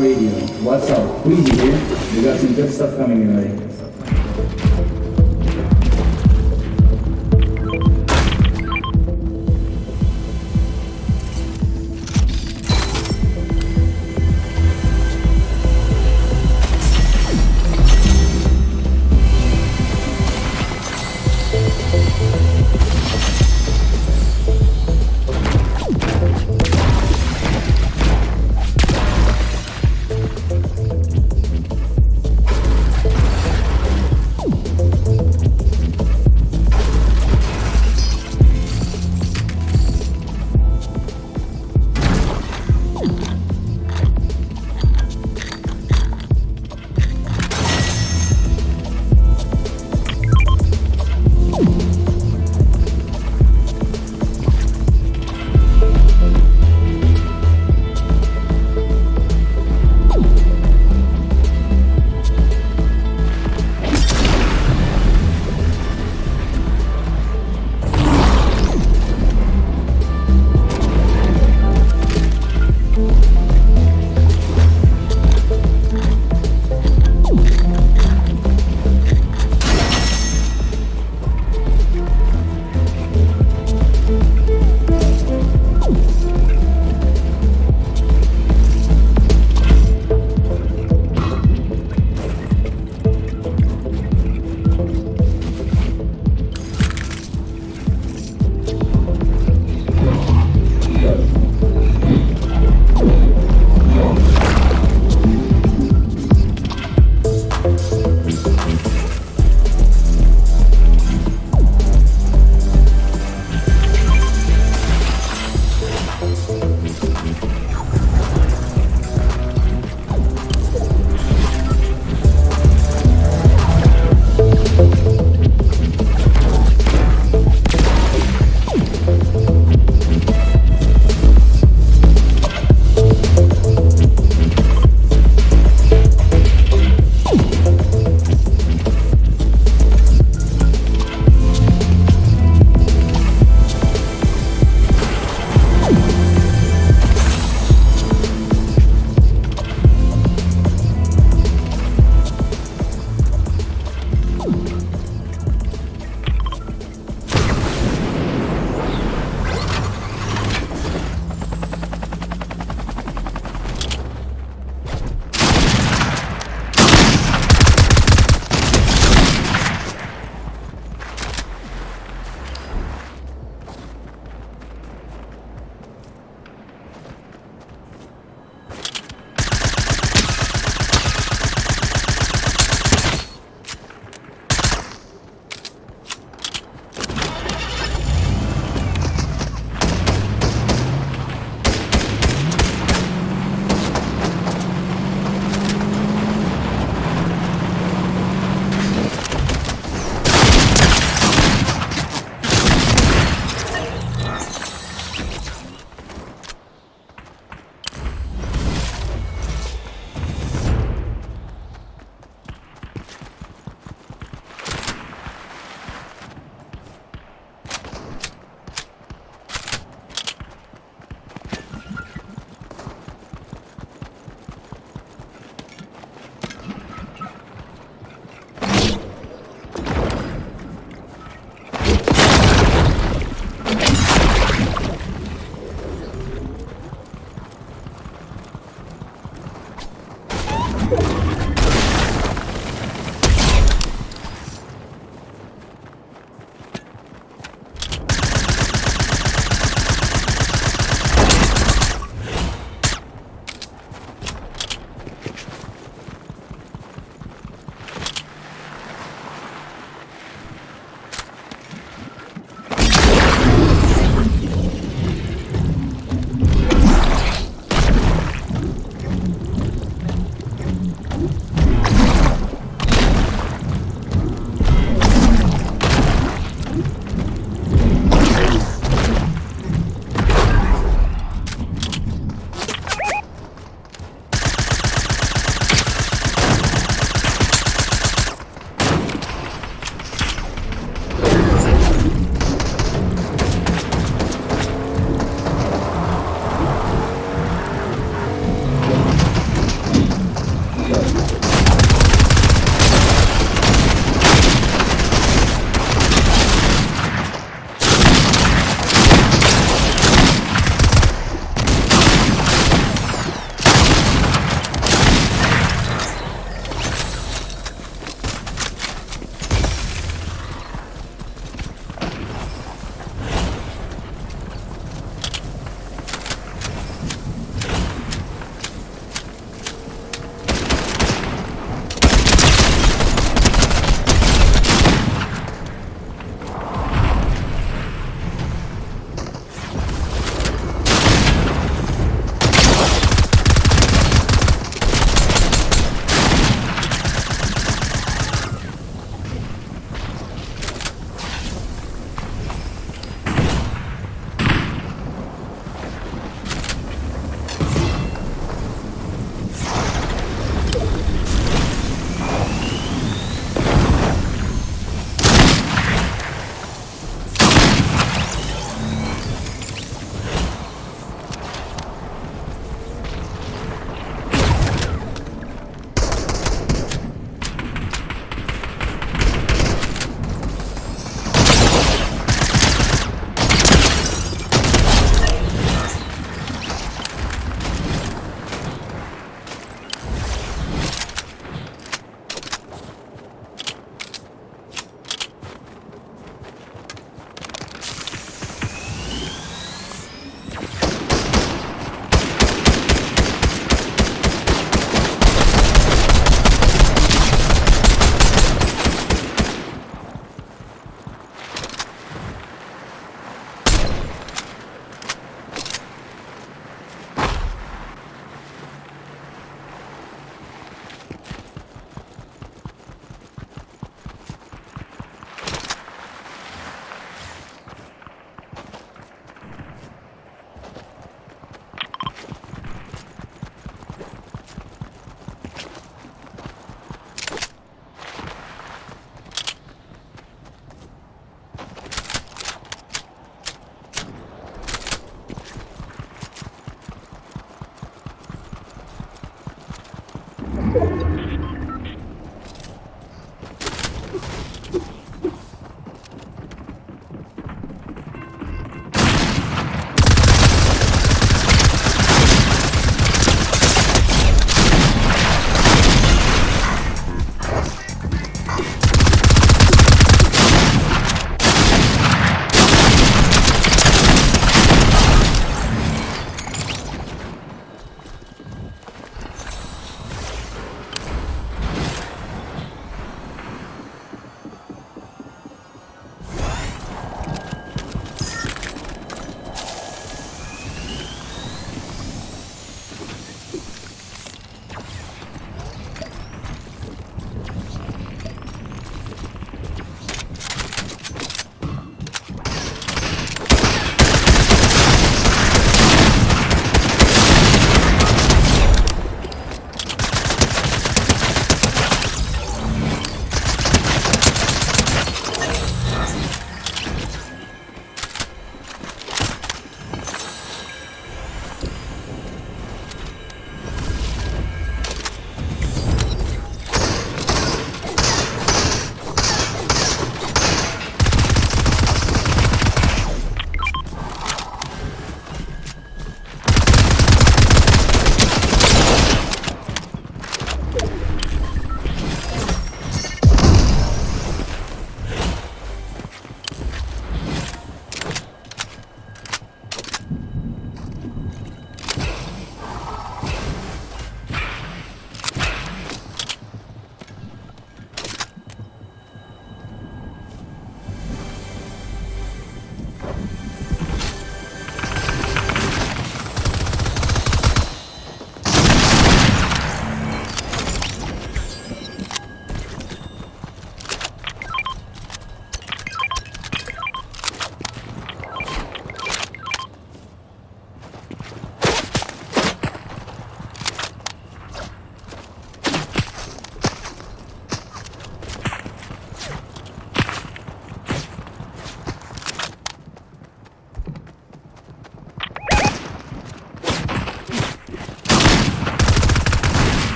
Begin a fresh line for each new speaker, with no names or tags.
Radio. What's up? Queasy here. We got some good stuff coming in already.